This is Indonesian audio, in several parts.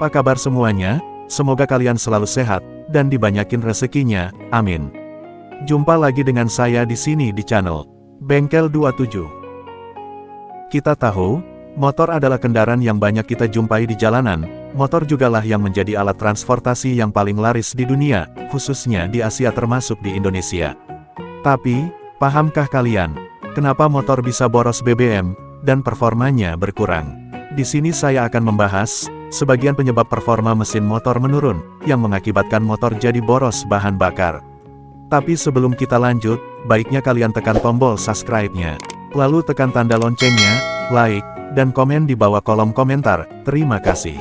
Apa kabar semuanya? Semoga kalian selalu sehat, dan dibanyakin rezekinya, amin. Jumpa lagi dengan saya di sini di channel Bengkel 27. Kita tahu, motor adalah kendaraan yang banyak kita jumpai di jalanan, motor jugalah yang menjadi alat transportasi yang paling laris di dunia, khususnya di Asia termasuk di Indonesia. Tapi, pahamkah kalian, kenapa motor bisa boros BBM, dan performanya berkurang? Di sini saya akan membahas, sebagian penyebab performa mesin motor menurun, yang mengakibatkan motor jadi boros bahan bakar. Tapi sebelum kita lanjut, baiknya kalian tekan tombol subscribe-nya. Lalu tekan tanda loncengnya, like, dan komen di bawah kolom komentar, terima kasih.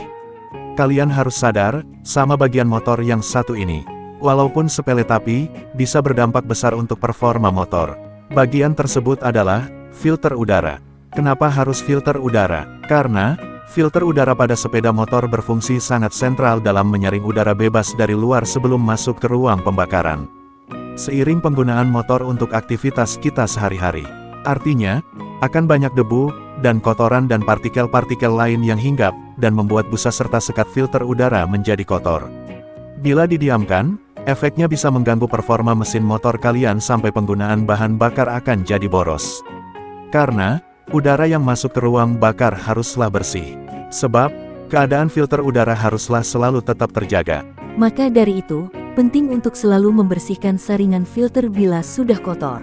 Kalian harus sadar, sama bagian motor yang satu ini. Walaupun sepele tapi, bisa berdampak besar untuk performa motor. Bagian tersebut adalah, filter udara. Kenapa harus filter udara? Karena, Filter udara pada sepeda motor berfungsi sangat sentral dalam menyaring udara bebas dari luar sebelum masuk ke ruang pembakaran. Seiring penggunaan motor untuk aktivitas kita sehari-hari. Artinya, akan banyak debu, dan kotoran dan partikel-partikel lain yang hinggap, dan membuat busa serta sekat filter udara menjadi kotor. Bila didiamkan, efeknya bisa mengganggu performa mesin motor kalian sampai penggunaan bahan bakar akan jadi boros. Karena, Udara yang masuk ke ruang bakar haruslah bersih. Sebab, keadaan filter udara haruslah selalu tetap terjaga. Maka dari itu, penting untuk selalu membersihkan saringan filter bila sudah kotor.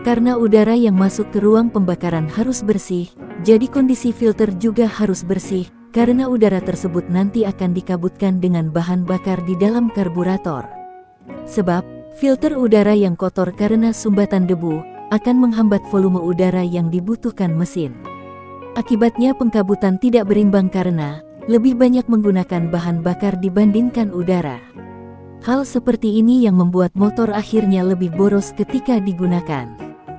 Karena udara yang masuk ke ruang pembakaran harus bersih, jadi kondisi filter juga harus bersih, karena udara tersebut nanti akan dikabutkan dengan bahan bakar di dalam karburator. Sebab, filter udara yang kotor karena sumbatan debu, akan menghambat volume udara yang dibutuhkan mesin. Akibatnya pengkabutan tidak berimbang karena lebih banyak menggunakan bahan bakar dibandingkan udara. Hal seperti ini yang membuat motor akhirnya lebih boros ketika digunakan.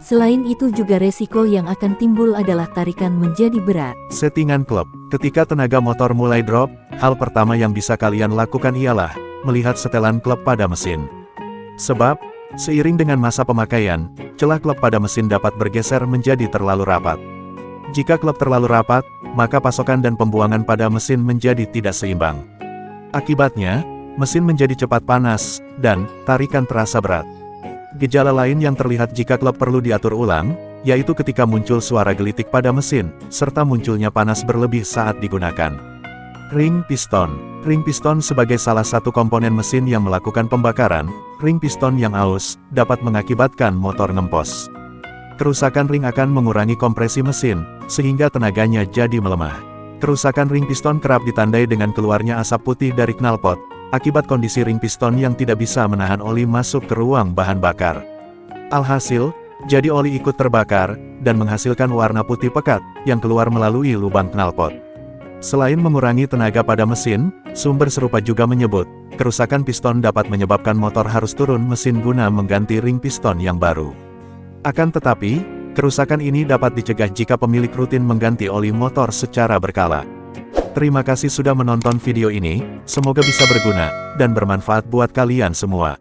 Selain itu juga resiko yang akan timbul adalah tarikan menjadi berat. Settingan klub. Ketika tenaga motor mulai drop, hal pertama yang bisa kalian lakukan ialah melihat setelan klub pada mesin. Sebab, Seiring dengan masa pemakaian, celah klep pada mesin dapat bergeser menjadi terlalu rapat. Jika klep terlalu rapat, maka pasokan dan pembuangan pada mesin menjadi tidak seimbang. Akibatnya, mesin menjadi cepat panas, dan tarikan terasa berat. Gejala lain yang terlihat jika klep perlu diatur ulang, yaitu ketika muncul suara gelitik pada mesin, serta munculnya panas berlebih saat digunakan. Ring piston Ring piston sebagai salah satu komponen mesin yang melakukan pembakaran, ring piston yang aus, dapat mengakibatkan motor ngempos. Kerusakan ring akan mengurangi kompresi mesin, sehingga tenaganya jadi melemah. Kerusakan ring piston kerap ditandai dengan keluarnya asap putih dari knalpot, akibat kondisi ring piston yang tidak bisa menahan oli masuk ke ruang bahan bakar. Alhasil, jadi oli ikut terbakar, dan menghasilkan warna putih pekat, yang keluar melalui lubang knalpot. Selain mengurangi tenaga pada mesin, sumber serupa juga menyebut, kerusakan piston dapat menyebabkan motor harus turun mesin guna mengganti ring piston yang baru. Akan tetapi, kerusakan ini dapat dicegah jika pemilik rutin mengganti oli motor secara berkala. Terima kasih sudah menonton video ini, semoga bisa berguna, dan bermanfaat buat kalian semua.